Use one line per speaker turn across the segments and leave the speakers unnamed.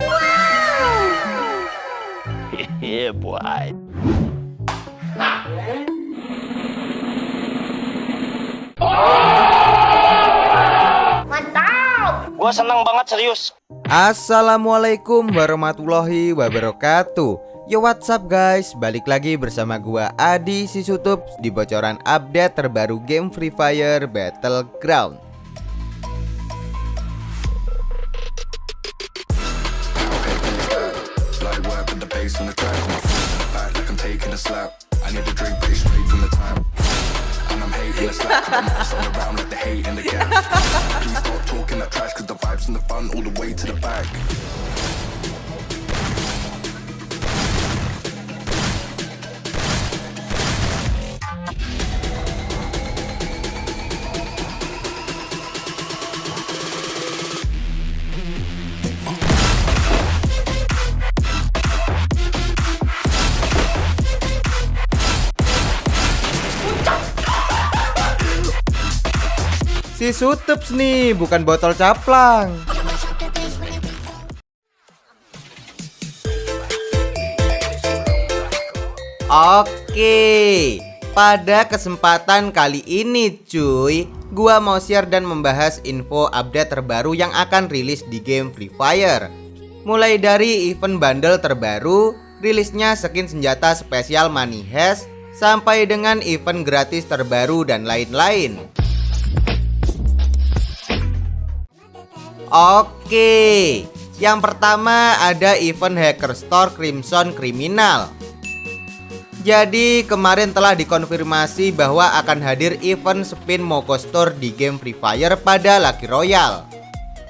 yeah, boy.
Mantap!
Gua seneng banget serius.
Assalamualaikum warahmatullahi wabarakatuh Yo what's up guys Balik lagi bersama gua Adi Sisutup Di bocoran update terbaru game Free Fire Battleground
a slap. I need a drink, it's straight from the tap. And I'm hating the cause I'm around like the hate in the gas. Please stop talking that trash, cause the vibes and the fun all the way to the back.
Si Sutups nih bukan botol caplang. Oke pada kesempatan kali ini cuy Gua mau share dan membahas info update terbaru yang akan rilis di game Free Fire. Mulai dari event bundle terbaru Rilisnya skin senjata spesial Money Sampai dengan event gratis terbaru dan lain-lain Oke Yang pertama ada event Hacker Store Crimson Criminal jadi kemarin telah dikonfirmasi bahwa akan hadir event spin Moko Store di game Free Fire pada Lucky Royale.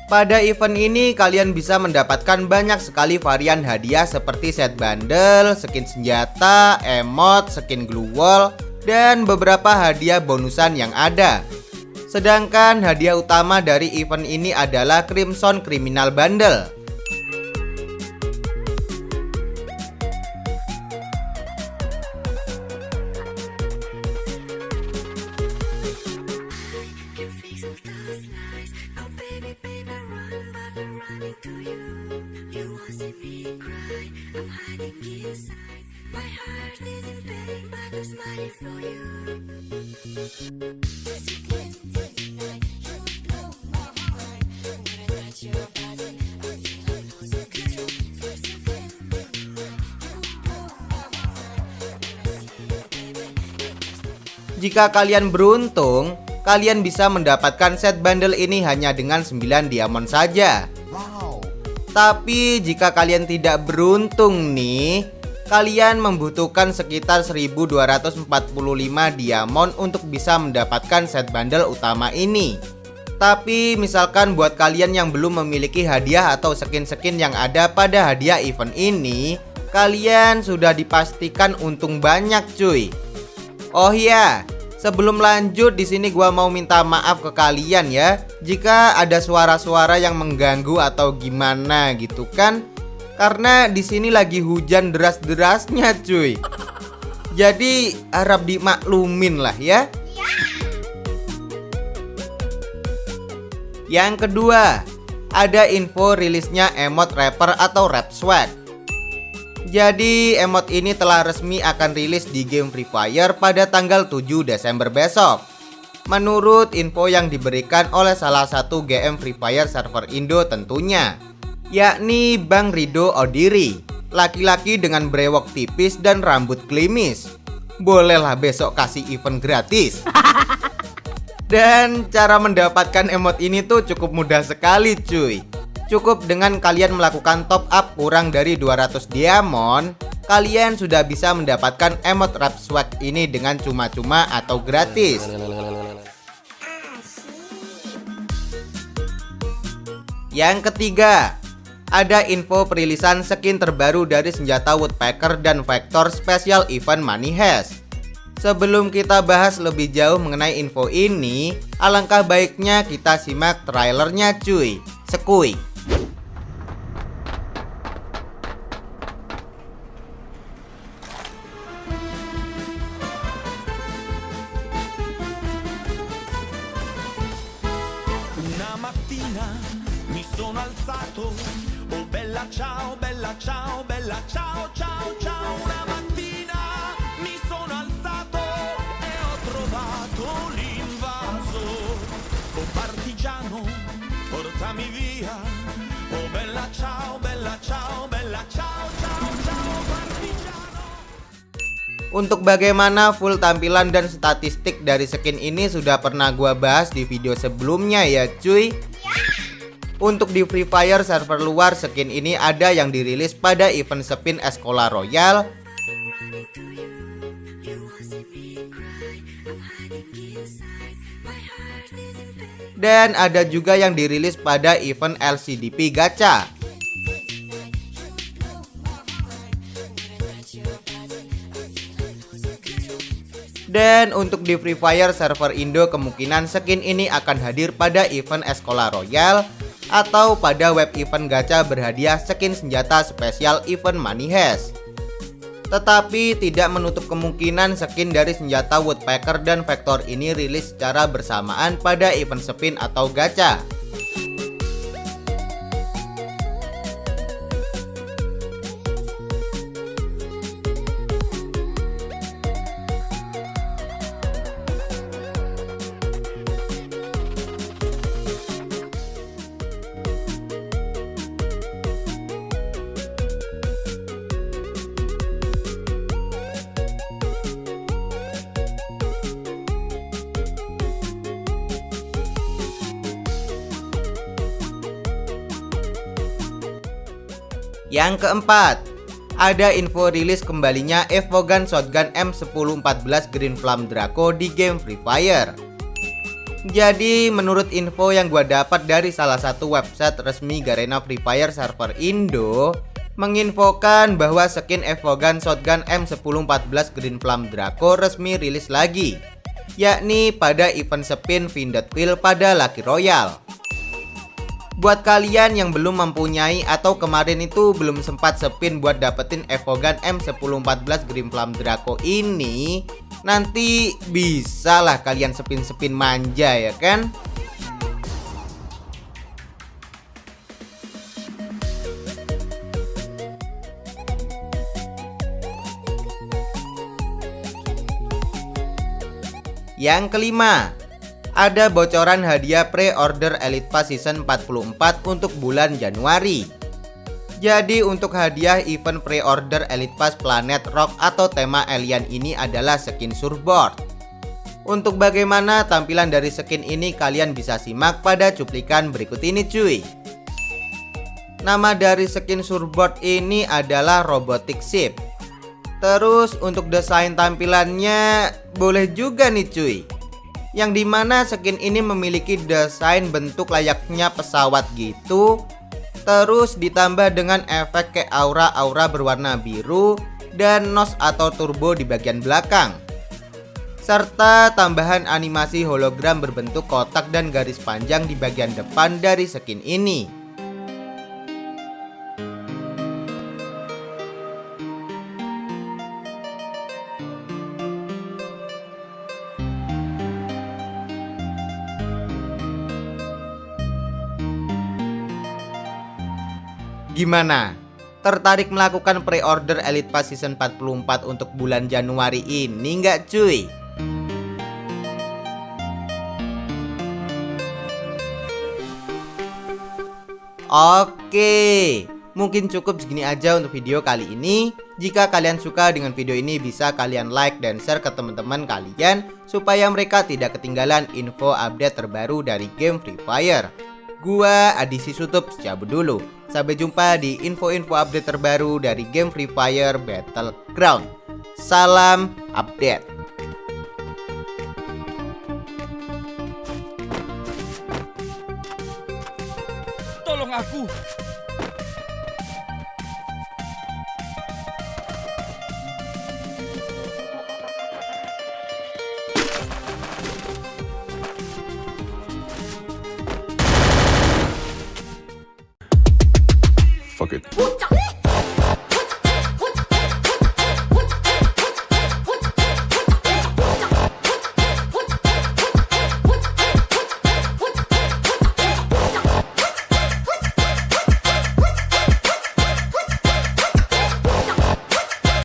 Pada event ini kalian bisa mendapatkan banyak sekali varian hadiah seperti set bundle, skin senjata, emot, skin glue wall, dan beberapa hadiah bonusan yang ada. Sedangkan hadiah utama dari event ini adalah Crimson Criminal Bundle.
My heart is in pain, but I'm smiling for you.
Jika kalian beruntung, kalian bisa mendapatkan set bundle ini hanya dengan 9 diamond saja. Tapi jika kalian tidak beruntung nih, kalian membutuhkan sekitar 1245 diamond untuk bisa mendapatkan set bundle utama ini. Tapi misalkan buat kalian yang belum memiliki hadiah atau skin-skin yang ada pada hadiah event ini, kalian sudah dipastikan untung banyak cuy. Oh iya, sebelum lanjut di sini gua mau minta maaf ke kalian ya jika ada suara-suara yang mengganggu atau gimana gitu kan. Karena di sini lagi hujan deras-derasnya cuy. Jadi harap dimaklumin lah ya. Yang kedua, ada info rilisnya emot rapper atau rap swag. Jadi emot ini telah resmi akan rilis di game Free Fire pada tanggal 7 Desember besok Menurut info yang diberikan oleh salah satu GM Free Fire server Indo tentunya Yakni Bang Rido Odiri Laki-laki dengan brewok tipis dan rambut klimis. Bolehlah besok kasih event gratis. Dan cara mendapatkan emot ini tuh cukup mudah sekali cuy. Cukup dengan kalian melakukan top up kurang dari 200 diamond Kalian sudah bisa mendapatkan emot rap swag ini dengan cuma-cuma atau gratis. Yang ketiga Ada info perilisan skin terbaru dari senjata Woodpecker dan Vector Special Event Money Heist. Sebelum kita bahas lebih jauh mengenai info ini Alangkah baiknya kita simak trailernya cuy. Sekui
bella
ciao, ciao, ciao. Una mattina mi sono alzato ho trovato l'invaso. Partigiano, portami via. Bella ciao, bella ciao, bella ciao, ciao, ciao, partigiano.
Untuk bagaimana full tampilan dan statistik dari skin ini sudah pernah gua bahas di video sebelumnya ya cuy Untuk di Free Fire server luar skin ini ada yang dirilis pada event spin Escola Royal. Dan ada juga yang dirilis pada event LCDP Gacha Dan untuk di Free Fire server Indo kemungkinan skin ini akan hadir pada event Escola Royal atau pada web event gacha berhadiah skin senjata spesial event Money Heist. Tetapi tidak menutup kemungkinan skin dari senjata Woodpecker dan Vector ini rilis secara bersamaan pada event spin atau gacha. Yang keempat, ada info rilis kembalinya Evogan Shotgun M1014 Green Flame Draco di game Free Fire. Jadi menurut info yang gua dapat dari salah satu website resmi Garena Free Fire server Indo menginfokan bahwa skin Evogan Shotgun M1014 Green Flame Draco resmi rilis lagi yakni pada event spin Vindot pada Lucky Royale. Buat kalian yang belum mempunyai atau kemarin itu belum sempat spin buat dapetin Evogan M1014 Green Flame Draco ini Nanti bisa lah kalian spin-spin manja ya kan? Yang kelima, ada bocoran hadiah pre-order Elite Pass Season 44 untuk bulan Januari. Jadi untuk hadiah event pre-order Elite Pass Planet Rock atau tema alien ini adalah skin surfboard. Untuk bagaimana tampilan dari skin ini kalian bisa simak pada cuplikan berikut ini cuy. Nama dari skin surfboard ini adalah Robotic Ship. Terus untuk desain tampilannya boleh juga nih cuy yang di mana skin ini memiliki desain bentuk layaknya pesawat gitu. Terus ditambah dengan efek kayak aura-aura berwarna biru dan nos atau turbo di bagian belakang. Serta tambahan animasi hologram berbentuk kotak dan garis panjang di bagian depan dari skin ini Gimana? Tertarik melakukan pre-order Elite Pass Season 44 untuk bulan Januari ini nggak cuy? Oke, mungkin cukup segini aja untuk video kali ini. Jika kalian suka dengan video ini bisa kalian like dan share ke teman-teman kalian supaya mereka tidak ketinggalan info update terbaru dari game Free Fire. Gua Adisi Sutup cabut dulu. Sampai jumpa di info-info update terbaru dari game Free Fire Battleground. Salam update.
Tolong aku.
人。鼓
掌。